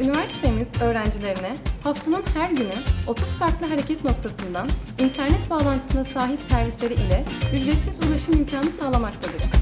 Üniversitemiz öğrencilerine haftanın her günü 30 farklı hareket noktasından internet bağlantısına sahip servisleri ile ücretsiz ulaşım imkanı sağlamaktadır.